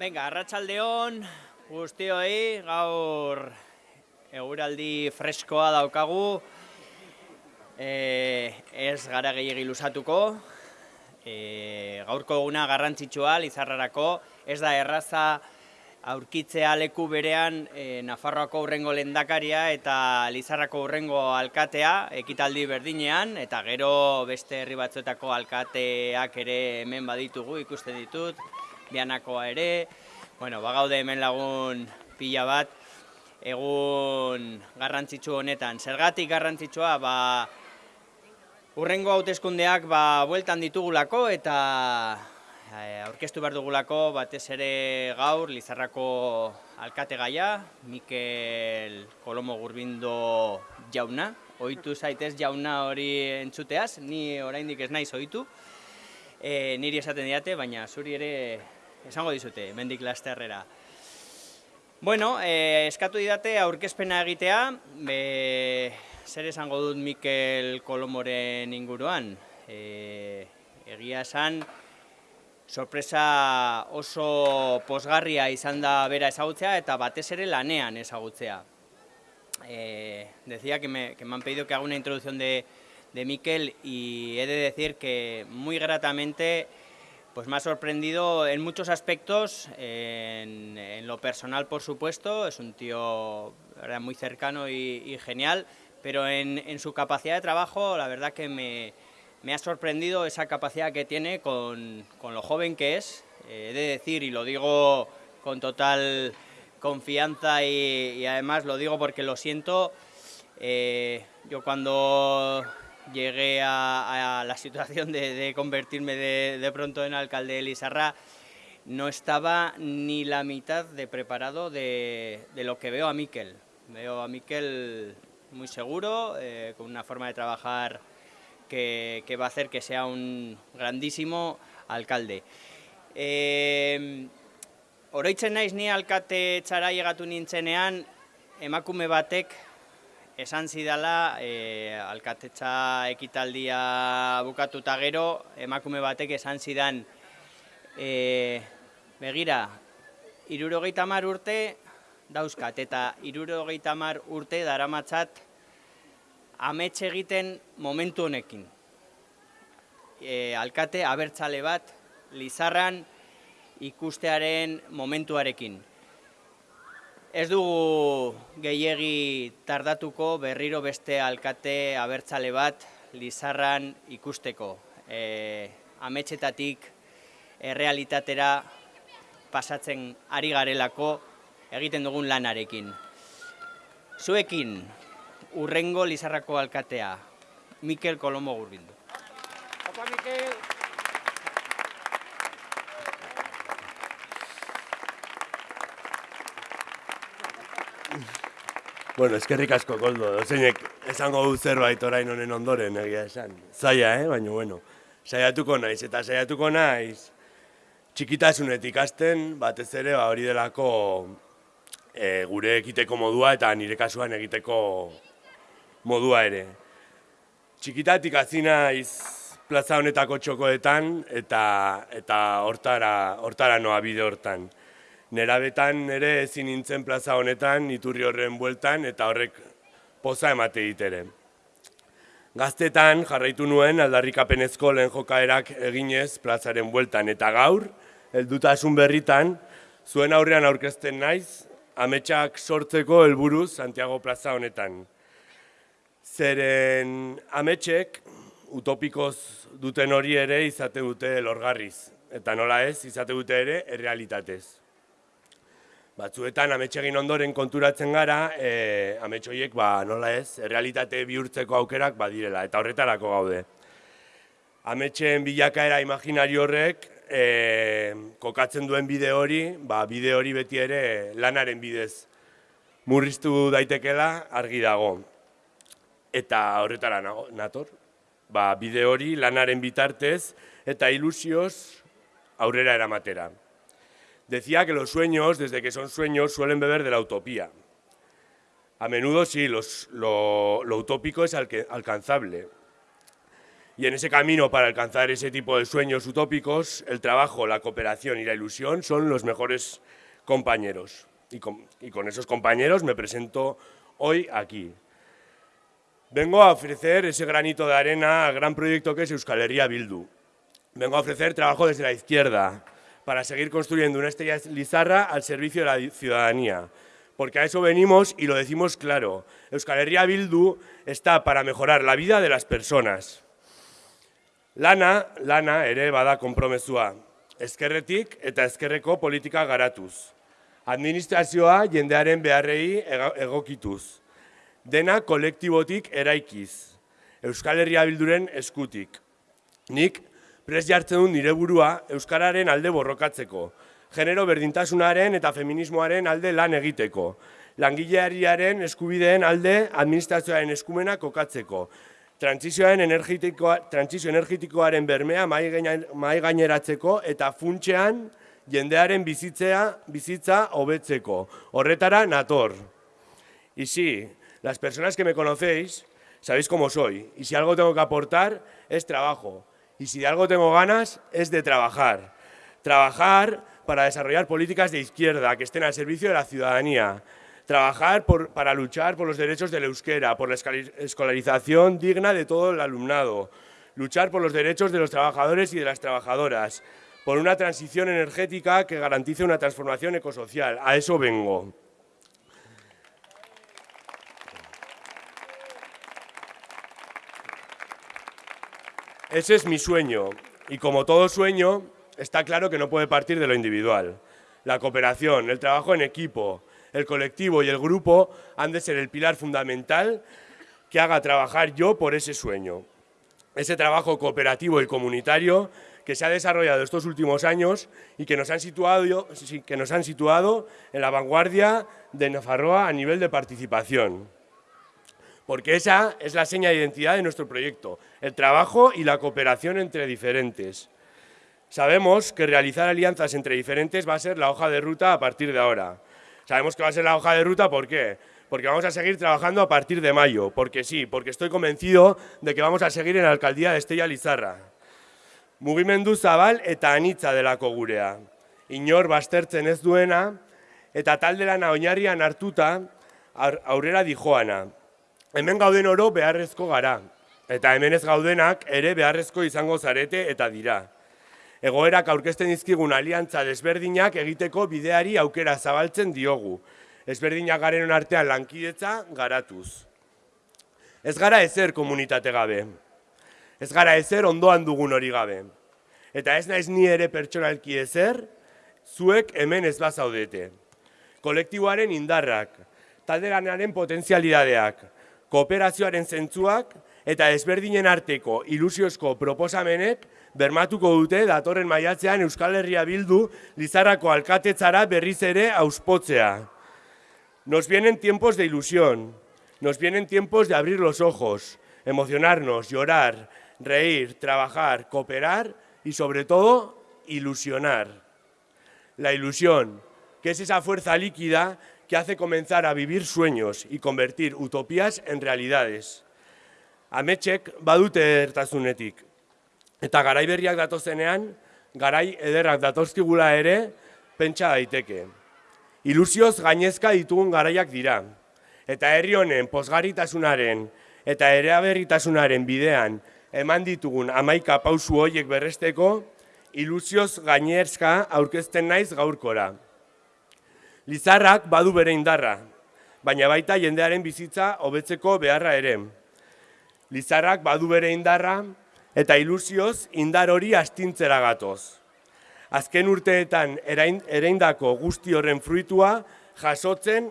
Venga, arratsaldeon guztioi, gaur eguraldi freskoa daukagu, e, ez gara gehiagi lusatuko, e, gaurko eguna garrantzitsua Lizarrarako, ez da erraza aurkitzea leku berean e, Nafarroako urrengo lendakaria eta Lizarrako urrengo alkatea ekitaldi berdinean, eta gero beste herri batzuetako alkateak ere hemen baditugu ikusten ditut, bianakoa ere, bueno, bagaude hemen lagun pila bat, egun garrantzitsu honetan. Zergatik garrantzitsua, ba, urrengo hauteskundeak ba, bueltan ditugulako eta e, aurkeztu behar dugulako batez ere gaur Lizarrako alkate gaia, Mikel Kolomo Gurbindo jauna, ohitu zaitez jauna hori entzuteaz, ni oraindik ez naiz ohitu, e, niri esaten diate, baina zuri ere esango dizute, mendik lasterrera. Bueno, eh, eskatu didate aurkezpena egitea, be, zer esango dut Mikel Kolomoren inguruan. E, egia esan, sorpresa oso posgarria izan da bera ezagutzea eta batez ere lanean ezagutzea. Eh, decía que me, que me han pedido que haga una introducción de, de Mikel y he de decir que muy gratamente Pues me ha sorprendido en muchos aspectos, en, lo personal por supuesto, es un tío muy cercano y, genial, pero en, su capacidad de trabajo la verdad que me, ha sorprendido esa capacidad que tiene con, lo joven que es, eh, he de decir y lo digo con total confianza y, además lo digo porque lo siento, eh, yo cuando llegué a, la situación de, convertirme de, pronto en alcalde de Lizarra, no estaba ni la mitad de preparado de, lo que veo a Miquel. Veo a Miquel muy seguro, eh, con una forma de trabajar que, va a hacer que sea un grandísimo alcalde. Eh, oroitzen naiz ni alkate txara llegatu nintzenean, emakume batek esan zidala e, alkatetza ekitaldia bukatuta gero, emakume batek esan zidan, e, begira, irurogeita mar urte dauzkat, eta irurogeita mar urte daramatzat ametxe egiten momentu honekin. E, alkate abertzale bat, lizarran ikustearen momentuarekin. Ez dugu gehiegi tardatuko berriro beste alkate abertzale bat Lizarran ikusteko. E, ametxetatik errealitatera pasatzen ari garelako egiten dugun lanarekin. Zuekin, urrengo Lizarrako alkatea, Mikel Kolomo Gurbindu. Opa, Mikel! Bueno, eskerrik asko, Koldo, dozeinek esango du zerbait orain honen ondoren, egia esan. Zaila, eh? baina bueno, saiatuko naiz, eta saiatuko naiz txikitasunetik hasten, batez ere ba, hori delako e, gure egiteko modua eta nire kasuan egiteko modua ere. Txikitatik hasi naiz plaza honetako txokoetan eta eta hortara, hortara noa bide hortan nerabetan ere ezin nintzen plaza honetan, iturri horren bueltan, eta horrek poza emate ditere. Gaztetan jarraitu nuen aldarrikapenezko lehen jokaerak eginez plazaren bueltan, eta gaur, heldutasun berritan, zuen aurrean aurkezten naiz, ametsak sortzeko helburu Santiago plaza honetan. Zeren ametsek, utopikoz duten hori ere izate dute lorgarriz, eta nola ez, izate dute ere errealitatez batzuetan ametsegin ondoren konturatzen gara, e, ametsoiek ba, nola ez, realitate bihurtzeko aukerak badirela, eta horretarako gaude. Ametxeen bilakaera imaginari horrek, e, kokatzen duen bide hori, ba, bide hori beti ere lanaren bidez murriztu daitekela argi dago. Eta horretara nator, ba, bide hori lanaren bitartez eta ilusioz aurrera eramatera. Decía que los sueños, desde que son sueños, suelen beber de la utopía. A menudo sí, lo, utópico es alcanzable. Y en ese camino para alcanzar ese tipo de sueños utópicos, el trabajo, la cooperación y la ilusión son los mejores compañeros. Y con, y con esos compañeros me presento hoy aquí. Vengo a ofrecer ese granito de arena al gran proyecto que es Euskal Herria Bildu. Vengo a ofrecer trabajo desde la izquierda para seguir construyendo una estrella lizarra al servicio de la ciudadanía. Porque a eso venimos y lo decimos claro. Euskal Herria Bildu está para mejorar la vida de las personas. Lana, lana ere bada konpromezua. Ezkerretik eta ezkerreko politika garatuz. Administrazioa jendearen beharrei egokituz. Dena kolektibotik eraikiz. Euskal Herria Bilduren eskutik. Nik pres jartzen dut nire burua Euskararen alde borrokatzeko. Genero berdintasunaren eta feminismoaren alde lan egiteko. Langileariaren eskubideen alde administrazioaren eskumena kokatzeko trantzizioaren energetikoa, trantzizio energetikoaren bermea mai gaineratzeko eta funtsean jendearen bizitzea, bizitza hobetzeko. Horretara nator. Y sí, las personas que me conocéis, sabéis cómo soy. Y si algo tengo que aportar, es trabajo. Y si de algo tengo ganas, es de trabajar. Trabajar para desarrollar políticas de izquierda que estén al servicio de la ciudadanía, trabajar para luchar por los derechos del euskera, por la escolarización digna de todo el alumnado, luchar por los derechos de los trabajadores y de las trabajadoras, por una transición energética que garantice una transformación ecosocial. A eso vengo. Ese es mi sueño, y como todo sueño, está claro que no puede partir de lo individual. La cooperación, el trabajo en equipo, el colectivo y el grupo han de ser el pilar fundamental que haga trabajar yo por ese sueño. Ese trabajo cooperativo y comunitario que se ha desarrollado estos últimos años y que nos han situado, en la vanguardia de Nafarroa a nivel de participación. Porque esa es la seña de identidad de nuestro proyecto, el trabajo y la cooperación entre diferentes. Sabemos que realizar alianzas entre diferentes va a ser la hoja de ruta a partir de ahora. Sabemos que va a ser la hoja de ruta, ¿por qué? Porque vamos a seguir trabajando a partir de mayo, porque sí, porque estoy convencido de que vamos a seguir en la alcaldía de Estella Lizarra. Mugimendu zabal eta anitza delako gurea. Inor bastertzen ez duena, eta talde lana oinarrian hartuta aurrera dijoana. Hemen gauden oro beharrezko gara, eta hemen ez gaudenak ere beharrezko izango zarete eta dira egoerak aurkezten dizkigun aliantza desberdinak egiteko bideari aukera zabaltzen diogu. Ezberdinak garen artean lankidetza garatuz. Ez gara ezer komunitate gabe. Ez gara ezer ondoan dugun hori gabe. Eta ez naiz ni ere pertsonalki ezer, zuek hemen ez bazaudete. Kolektiboaren indarrak, talderanaren potentzialidadeak, kooperazioaren zentzuak eta ezberdinen arteko ilusiozko proposamenek bermatuko dute datorren maiatzean Euskal Herria Bildu Lizarrako alkatetzara berriz ere auspotzea. Nos vienen tiempos de ilusión, nos vienen tiempos de abrir los ojos, emocionarnos, llorar, reír, trabajar, cooperar y sobre todo ilusionar. La ilusión, que es esa fuerza líquida que hace comenzar a vivir sueños y convertir utopías en realidades. Ametxek badute ertazunetik, Eta garai berriak datozenean, garai ederrak datozkigula ere, pentsa daiteke. Ilusioz gainezka ditugun garaiak dira. Eta herri honen posgarritasunaren eta ereaberritasunaren bidean eman ditugun amaika pausu horiek berresteko, ilusioz gainezka aurkezten naiz gaurkora. Lizarrak badu bere indarra, baina baita jendearen bizitza hobetzeko beharra ere. Lizarrak badu bere indarra, eta ilusioz indar hori astintzera gatoz. Azken urteetan ereindako guzti horren fruitua jasotzen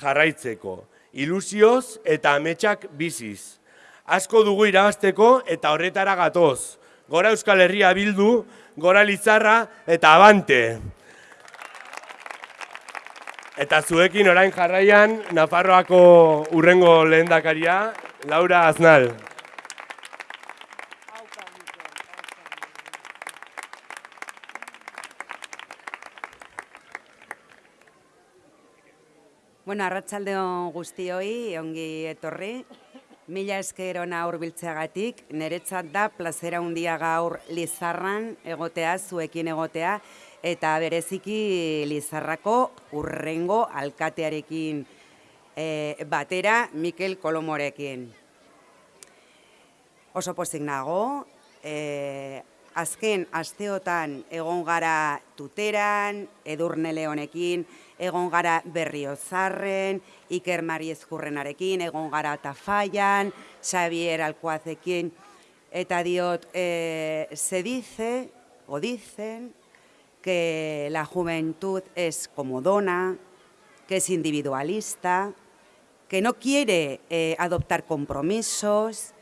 jarraitzeko. Ilusioz eta ametsak biziz. Asko dugu irabazteko eta horretara gatoz. Gora Euskal Herria bildu, gora Lizarra eta abante. Eta zuekin orain jarraian, Nafarroako urrengo lehendakaria, Laura Aznal. Bueno, arratsaldeo guztioi, ongi etorri. Mila eskerona hurbiltzeagatik, niretzat da plazera handia gaur Lizarran egotea, zuekin egotea, eta bereziki Lizarrako urrengo alkatearekin e, batera Mikel Kolomorekin. Oso pozik nago, e, azken asteotan egon gara tuteran, edurne lehonekin, egon gara berriozarren, Iker Mariezkurrenarekin, egon gara tafaian, Xavier Alkoazekin, eta diot, e, se dice, o dicen, que la juventud es comodona, que es individualista, que no quiere eh, adoptar compromisos.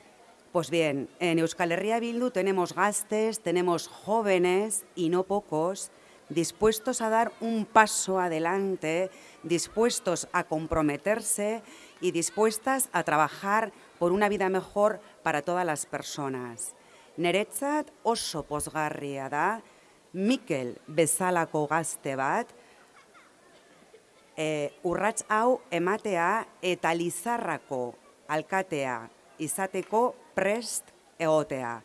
Pues bien, en Euskal Herria Bildu tenemos gastes, tenemos jóvenes y no pocos, dispuestos a dar un paso adelante, dispuestos a comprometerse y dispuestas a trabajar por una vida mejor para todas las personas. Neretzat oso posgarria da, Mikel bezalako gazte bat, e, urrats hau ematea eta lizarrako alkatea izateko prest egotea.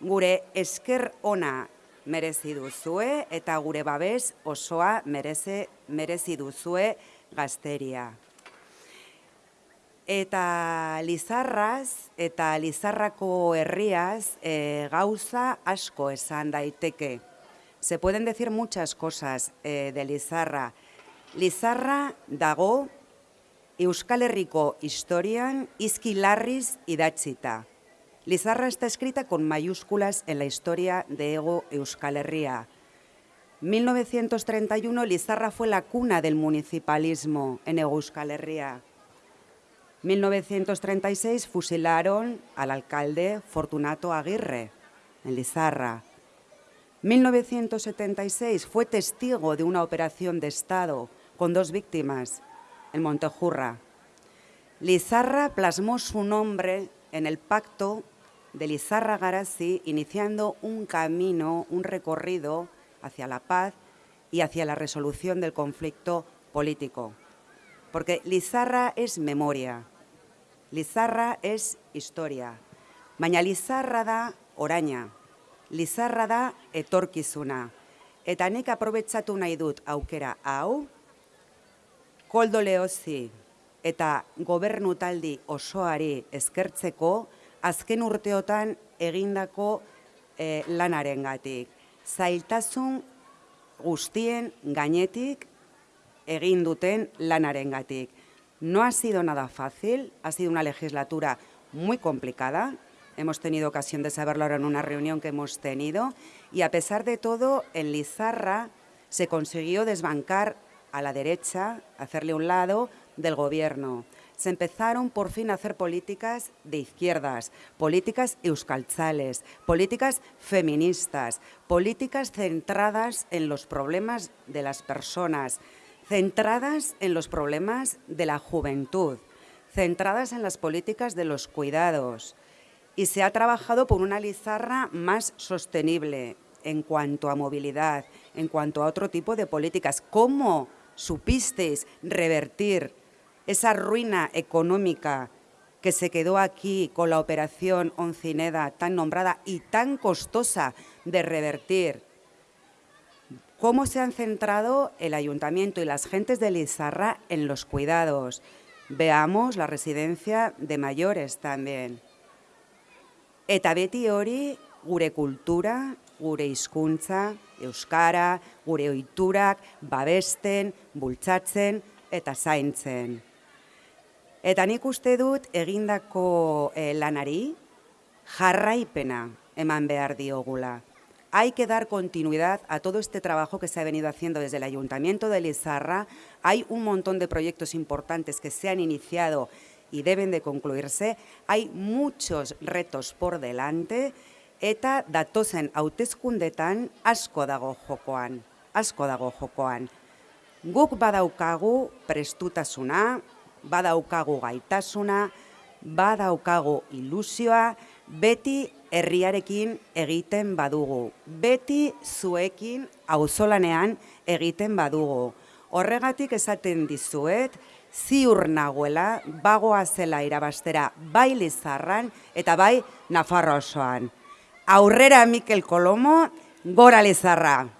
Gure esker ona merezi duzue eta gure babes osoa mereze, merezi duzue gazteria. Eta Lizarraz eta Lizarrako herriaz e, gauza asko esan daiteke. Se pueden decir muchas cosas e, de Lizarra. Lizarra dago Euskal Herriko historian izki larriz idatzita. Lizarra está escrita con mayúsculas en la historia de Ego Euskal Herria. 1931 Lizarra fue la cuna del municipalismo en Ego Euskal Herria. 1936 fusilaron al alcalde Fortunato Aguirre en Lizarra. 1976 fue testigo de una operación de Estado con dos víctimas en Montejurra. Lizarra plasmó su nombre en el pacto de Lizarra Garasi, iniciando un camino, un recorrido hacia la paz y hacia la resolución del conflicto político. Porque Lizarra es memoria, Lizarra es historia, baina Lizarra da oraina, Lizarra da etorkizuna. Eta nik aprobetsatu nahi dut aukera hau, koldo lehozi eta gobernu taldi osoari eskertzeko, azken urteotan egindako e, lanaren. Zailtasun guztien gainetik egin duten lanaren gatik. No ha sido nada fácil, ha sido una legislatura muy complicada, hemos tenido ocasión de saberlo ahora en una reunión que hemos tenido, y a pesar de todo, en Lizarra se consiguió desbancar a la derecha, hacerle un lado del gobierno. Se empezaron por fin a hacer políticas de izquierdas, políticas euskaltzales, políticas feministas, políticas centradas en los problemas de las personas, centradas en los problemas de la juventud, centradas en las políticas de los cuidados. Y se ha trabajado por una Lizarra más sostenible en cuanto a movilidad, en cuanto a otro tipo de políticas. ¿Cómo supisteis revertir esa ruina económica que se quedó aquí con la operación Oncineda tan nombrada y tan costosa de revertir, cómo se han centrado el ayuntamiento y las gentes de Lizarra en los cuidados. Veamos la residencia de mayores también. Eta beti hori gure kultura, gure hizkuntza, euskara, gure ohiturak babesten, bultzatzen eta zaintzen. Eta nik uste dut egindako eh, lanari jarraipena eman behar diogula. Hay que dar continuidad a todo este trabajo que se ha venido haciendo desde el Ayuntamiento de Lizarra. Hay un montón de proyectos importantes que se han iniciado y deben de concluirse. Hay muchos retos por delante eta datozen hautezkundetan asko dago jokoan. Asko dago jokoan. Guk badaukagu prestutasuna, badaukagu gaitasuna, badaukagu ilusioa, beti herriarekin egiten badugu, beti zuekin auzolanean egiten badugu. Horregatik esaten dizuet, ziur nagoela, bagoa zela irabastera bai Lizarran eta bai Nafarro osoan. Aurrera Mikel Kolomo, gora Lizarra!